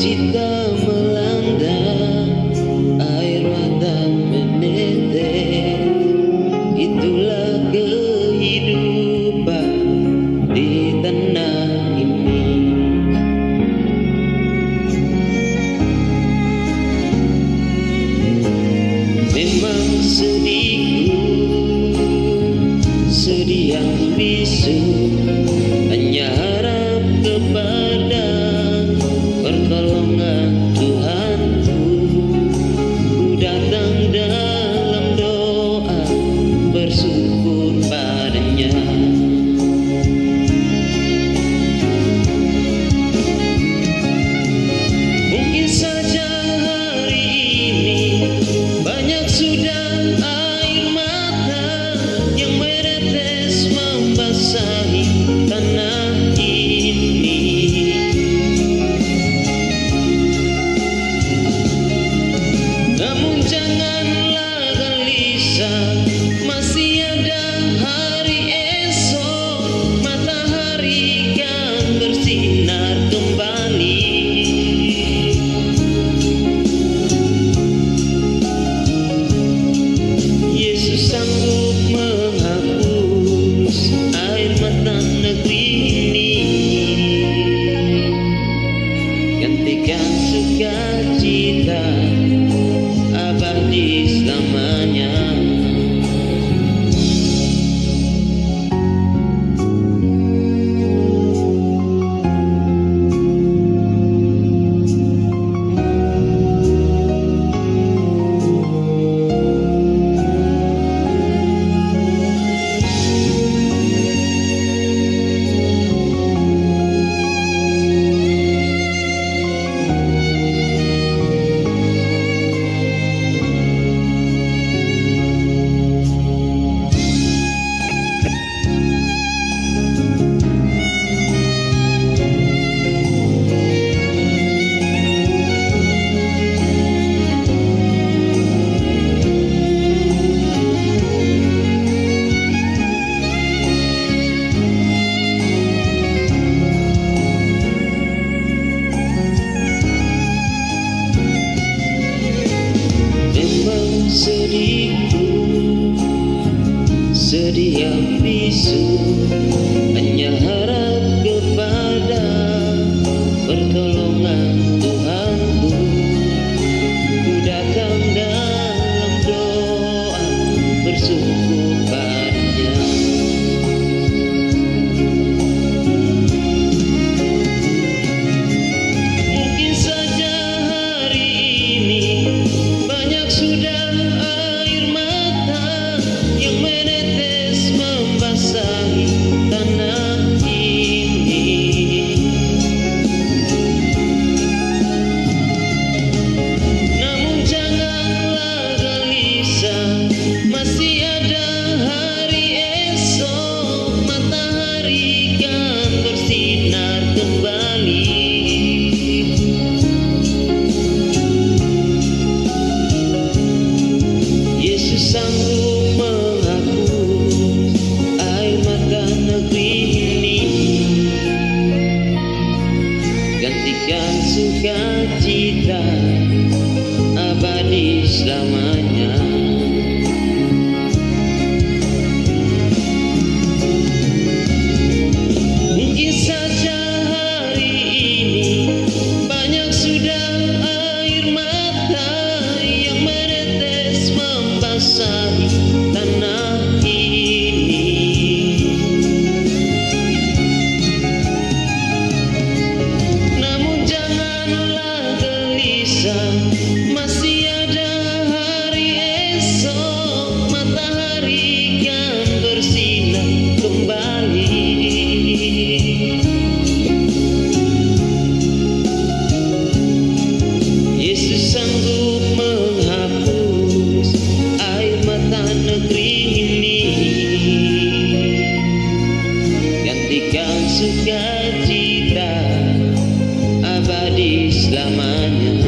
Cita melanda air mata menetes. Itulah kehidupan di tanah ini. Memang sedihku sedih yang bisu. sedihku. Sedih yang bisu Hanya harap kepada pertolongan. berikan sukacita abadi selamanya. feliz la mañana.